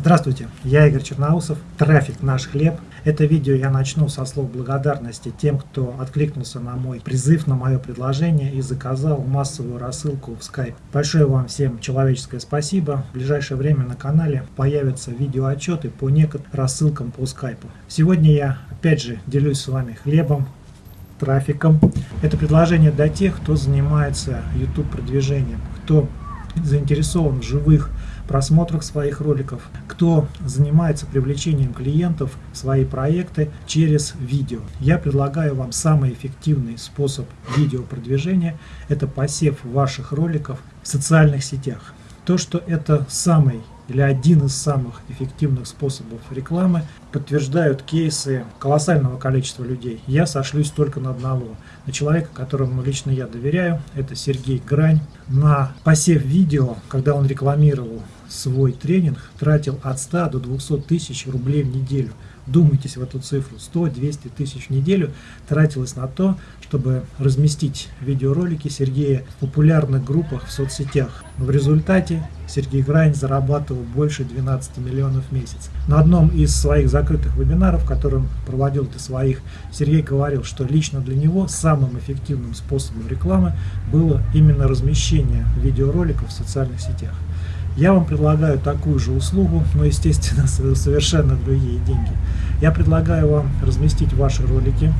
Здравствуйте, я Игорь Черноусов, трафик наш хлеб. Это видео я начну со слов благодарности тем, кто откликнулся на мой призыв, на мое предложение и заказал массовую рассылку в Skype. Большое вам всем человеческое спасибо. В ближайшее время на канале появятся видеоотчеты по некоторым рассылкам по Skype. Сегодня я опять же делюсь с вами хлебом, трафиком. Это предложение для тех, кто занимается YouTube продвижением, кто заинтересован в живых просмотрах своих роликов, кто занимается привлечением клиентов в свои проекты через видео. Я предлагаю вам самый эффективный способ видеопродвижения – это посев ваших роликов в социальных сетях. То, что это самый или один из самых эффективных способов рекламы, подтверждают кейсы колоссального количества людей. Я сошлюсь только на одного. На человека, которому лично я доверяю, это Сергей Грань. На посев видео, когда он рекламировал свой тренинг, тратил от 100 до 200 тысяч рублей в неделю. Думайтесь в эту цифру. 100-200 тысяч в неделю тратилось на то, чтобы разместить видеоролики Сергея в популярных группах в соцсетях. В результате Сергей Грань зарабатывал больше 12 миллионов в месяц. На одном из своих закрытых вебинаров, которым проводил для своих, Сергей говорил, что лично для него самым эффективным способом рекламы было именно размещение видеороликов в социальных сетях. Я вам предлагаю такую же услугу, но, естественно, совершенно другие деньги. Я предлагаю вам разместить ваши ролики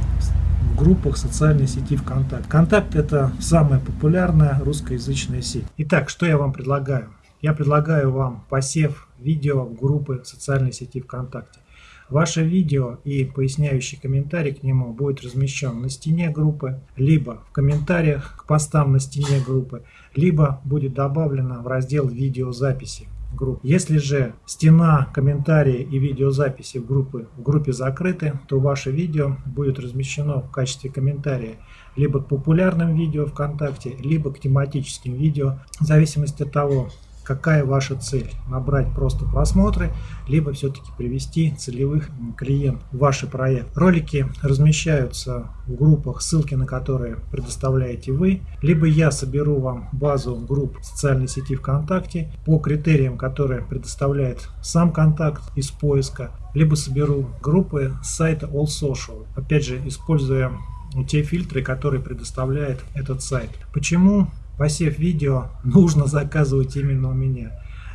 в группах социальной сети ВКонтакте. ВКонтакт – это самая популярная русскоязычная сеть. Итак, что я вам предлагаю? Я предлагаю вам посев видео в группы социальной сети ВКонтакте. Ваше видео и поясняющий комментарий к нему будет размещен на стене группы, либо в комментариях к постам на стене группы, либо будет добавлено в раздел видеозаписи группы. Если же стена, комментарии и видеозаписи в, группы, в группе закрыты, то ваше видео будет размещено в качестве комментария либо к популярным видео ВКонтакте, либо к тематическим видео, в зависимости от того, какая ваша цель. Набрать просто просмотры, либо все-таки привести целевых клиентов в ваш проект. Ролики размещаются в группах, ссылки на которые предоставляете вы. Либо я соберу вам базу групп социальной сети ВКонтакте по критериям, которые предоставляет сам контакт из поиска. Либо соберу группы с сайта All Social. Опять же, используя те фильтры, которые предоставляет этот сайт. Почему посев видео нужно заказывать именно у меня.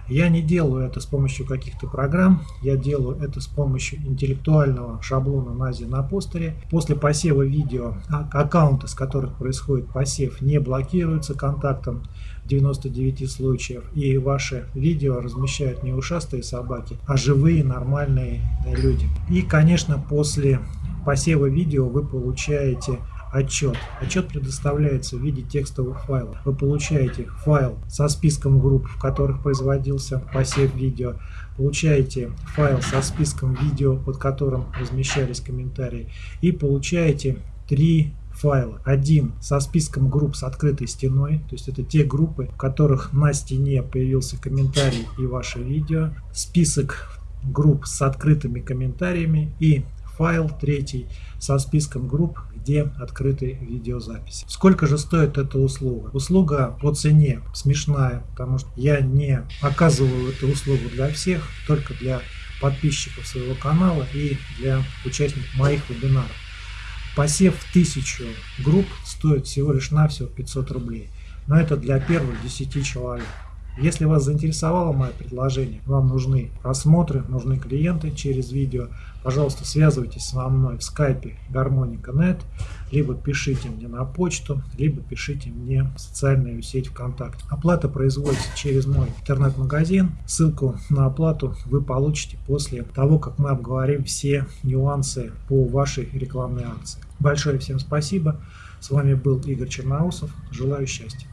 Я не делаю это с помощью каких-то программ, я делаю это с помощью интеллектуального шаблона Нази на постере. После посева видео а, аккаунты, с которых происходит посев, не блокируются контактом в 99 случаев. И ваши видео размещают не ушастые собаки, а живые нормальные люди. И, конечно, после посева видео вы получаете отчет. Отчет предоставляется в виде текстовых файлов. Вы получаете файл со списком групп, в которых производился посев видео. Получаете файл со списком видео, под которым размещались комментарии. И получаете три файла. Один со списком групп с открытой стеной, то есть это те группы, в которых на стене появился комментарий и ваше видео. Список групп с открытыми комментариями и файл третий со списком групп, где открыты видеозаписи. Сколько же стоит эта услуга? Услуга по цене смешная, потому что я не оказываю эту услугу для всех, только для подписчиков своего канала и для участников моих вебинаров. Посев тысячу групп стоит всего лишь навсего 500 рублей. Но это для первых 10 человек. Если вас заинтересовало мое предложение, вам нужны просмотры, нужны клиенты через видео, пожалуйста, связывайтесь со мной в скайпе Гармоника.нет, либо пишите мне на почту, либо пишите мне в социальную сеть ВКонтакте. Оплата производится через мой интернет-магазин. Ссылку на оплату вы получите после того, как мы обговорим все нюансы по вашей рекламной акции. Большое всем спасибо. С вами был Игорь Черноусов. Желаю счастья.